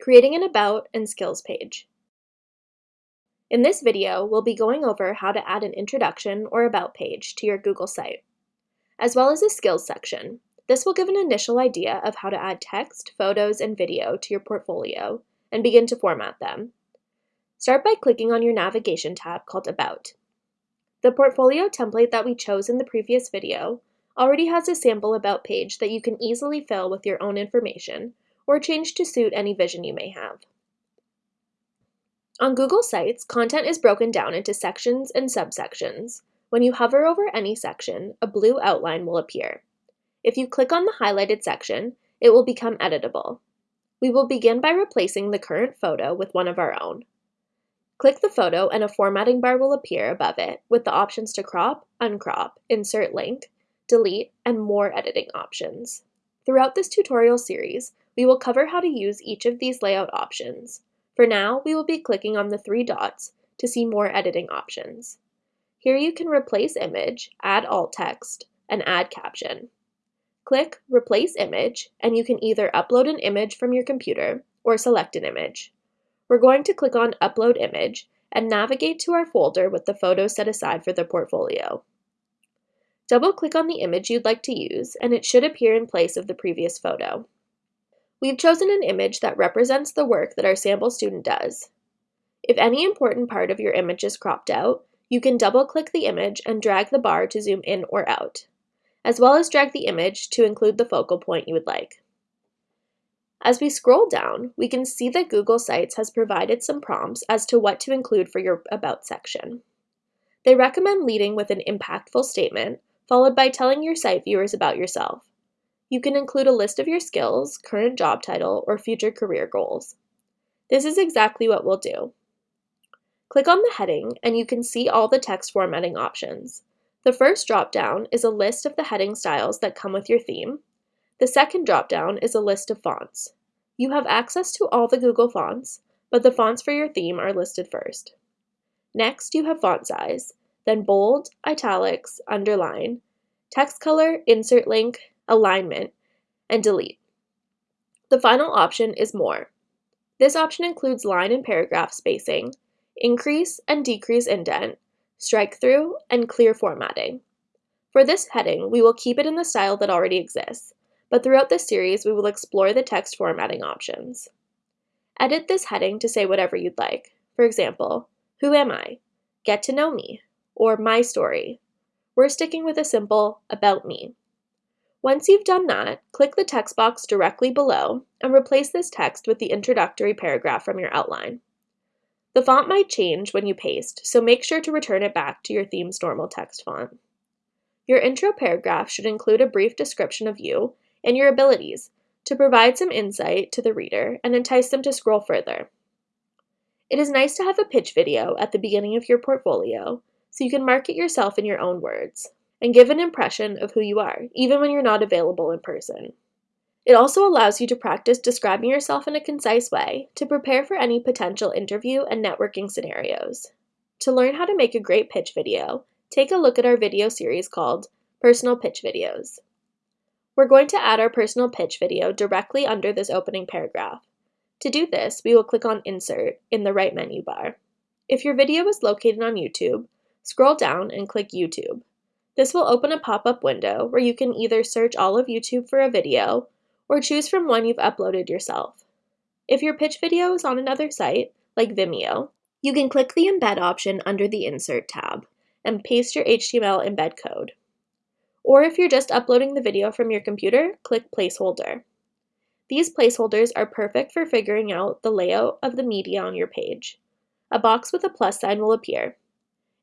creating an About and Skills page. In this video, we'll be going over how to add an introduction or About page to your Google site, as well as a Skills section. This will give an initial idea of how to add text, photos, and video to your portfolio and begin to format them. Start by clicking on your navigation tab called About. The portfolio template that we chose in the previous video already has a sample About page that you can easily fill with your own information or change to suit any vision you may have. On Google Sites, content is broken down into sections and subsections. When you hover over any section, a blue outline will appear. If you click on the highlighted section, it will become editable. We will begin by replacing the current photo with one of our own. Click the photo and a formatting bar will appear above it with the options to crop, uncrop, insert link, delete, and more editing options. Throughout this tutorial series, we will cover how to use each of these layout options. For now, we will be clicking on the three dots to see more editing options. Here you can replace image, add alt text, and add caption. Click Replace Image, and you can either upload an image from your computer or select an image. We're going to click on Upload Image and navigate to our folder with the photos set aside for the portfolio. Double-click on the image you'd like to use, and it should appear in place of the previous photo. We've chosen an image that represents the work that our sample student does. If any important part of your image is cropped out, you can double-click the image and drag the bar to zoom in or out, as well as drag the image to include the focal point you would like. As we scroll down, we can see that Google Sites has provided some prompts as to what to include for your About section. They recommend leading with an impactful statement, followed by telling your site viewers about yourself. You can include a list of your skills, current job title, or future career goals. This is exactly what we'll do. Click on the heading and you can see all the text formatting options. The first dropdown is a list of the heading styles that come with your theme. The second dropdown is a list of fonts. You have access to all the Google fonts, but the fonts for your theme are listed first. Next, you have font size, then bold, italics, underline, text color, insert link, alignment, and delete. The final option is More. This option includes line and paragraph spacing, increase and decrease indent, strike through, and clear formatting. For this heading, we will keep it in the style that already exists, but throughout this series, we will explore the text formatting options. Edit this heading to say whatever you'd like. For example, Who am I? Get to know me, or My story. We're sticking with a simple About me. Once you've done that, click the text box directly below and replace this text with the introductory paragraph from your outline. The font might change when you paste, so make sure to return it back to your theme's normal text font. Your intro paragraph should include a brief description of you and your abilities to provide some insight to the reader and entice them to scroll further. It is nice to have a pitch video at the beginning of your portfolio so you can market yourself in your own words and give an impression of who you are, even when you're not available in person. It also allows you to practice describing yourself in a concise way to prepare for any potential interview and networking scenarios. To learn how to make a great pitch video, take a look at our video series called Personal Pitch Videos. We're going to add our personal pitch video directly under this opening paragraph. To do this, we will click on Insert in the right menu bar. If your video is located on YouTube, scroll down and click YouTube. This will open a pop-up window where you can either search all of YouTube for a video or choose from one you've uploaded yourself. If your pitch video is on another site, like Vimeo, you can click the Embed option under the Insert tab and paste your HTML embed code. Or if you're just uploading the video from your computer, click Placeholder. These placeholders are perfect for figuring out the layout of the media on your page. A box with a plus sign will appear.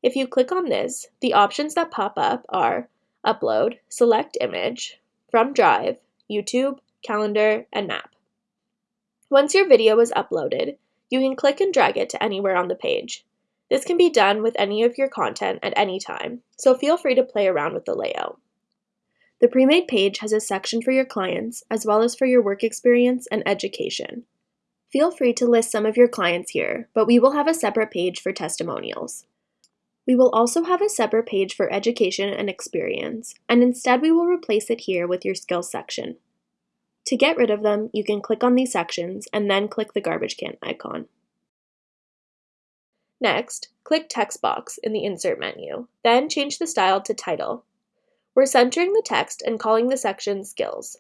If you click on this, the options that pop up are Upload, Select Image, From Drive, YouTube, Calendar, and Map. Once your video is uploaded, you can click and drag it to anywhere on the page. This can be done with any of your content at any time, so feel free to play around with the layout. The pre-made page has a section for your clients, as well as for your work experience and education. Feel free to list some of your clients here, but we will have a separate page for testimonials. We will also have a separate page for education and experience, and instead we will replace it here with your skills section. To get rid of them, you can click on these sections and then click the garbage can icon. Next, click Text Box in the Insert menu, then change the style to Title. We're centering the text and calling the section Skills.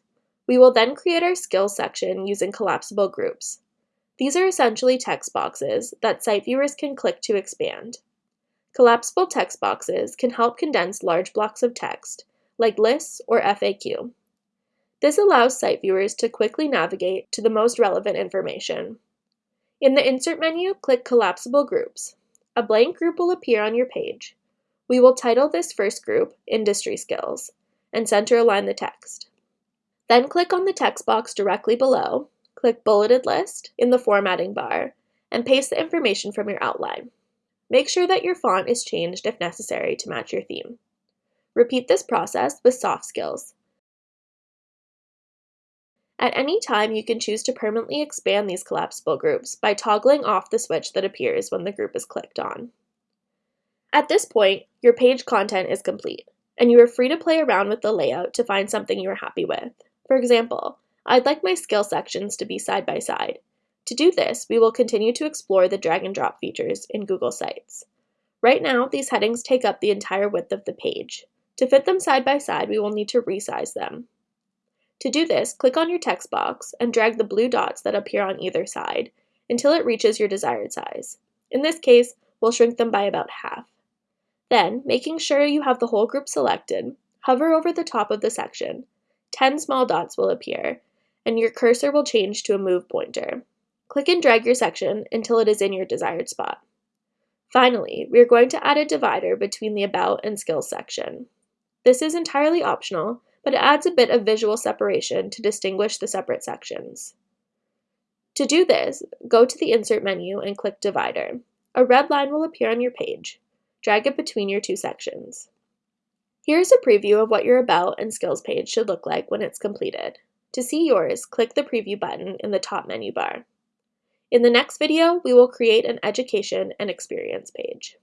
We will then create our Skills section using collapsible groups. These are essentially text boxes that site viewers can click to expand. Collapsible text boxes can help condense large blocks of text, like lists or FAQ. This allows site viewers to quickly navigate to the most relevant information. In the Insert menu, click Collapsible Groups. A blank group will appear on your page. We will title this first group Industry Skills and center align the text. Then click on the text box directly below, click Bulleted List in the formatting bar, and paste the information from your outline. Make sure that your font is changed if necessary to match your theme. Repeat this process with soft skills. At any time, you can choose to permanently expand these collapsible groups by toggling off the switch that appears when the group is clicked on. At this point, your page content is complete, and you are free to play around with the layout to find something you are happy with. For example, I'd like my skill sections to be side by side. To do this, we will continue to explore the drag and drop features in Google Sites. Right now, these headings take up the entire width of the page. To fit them side by side, we will need to resize them. To do this, click on your text box and drag the blue dots that appear on either side until it reaches your desired size. In this case, we'll shrink them by about half. Then, making sure you have the whole group selected, hover over the top of the section. 10 small dots will appear, and your cursor will change to a move pointer. Click and drag your section until it is in your desired spot. Finally, we are going to add a divider between the About and Skills section. This is entirely optional, but it adds a bit of visual separation to distinguish the separate sections. To do this, go to the Insert menu and click Divider. A red line will appear on your page. Drag it between your two sections. Here's a preview of what your About and Skills page should look like when it's completed. To see yours, click the Preview button in the top menu bar. In the next video, we will create an education and experience page.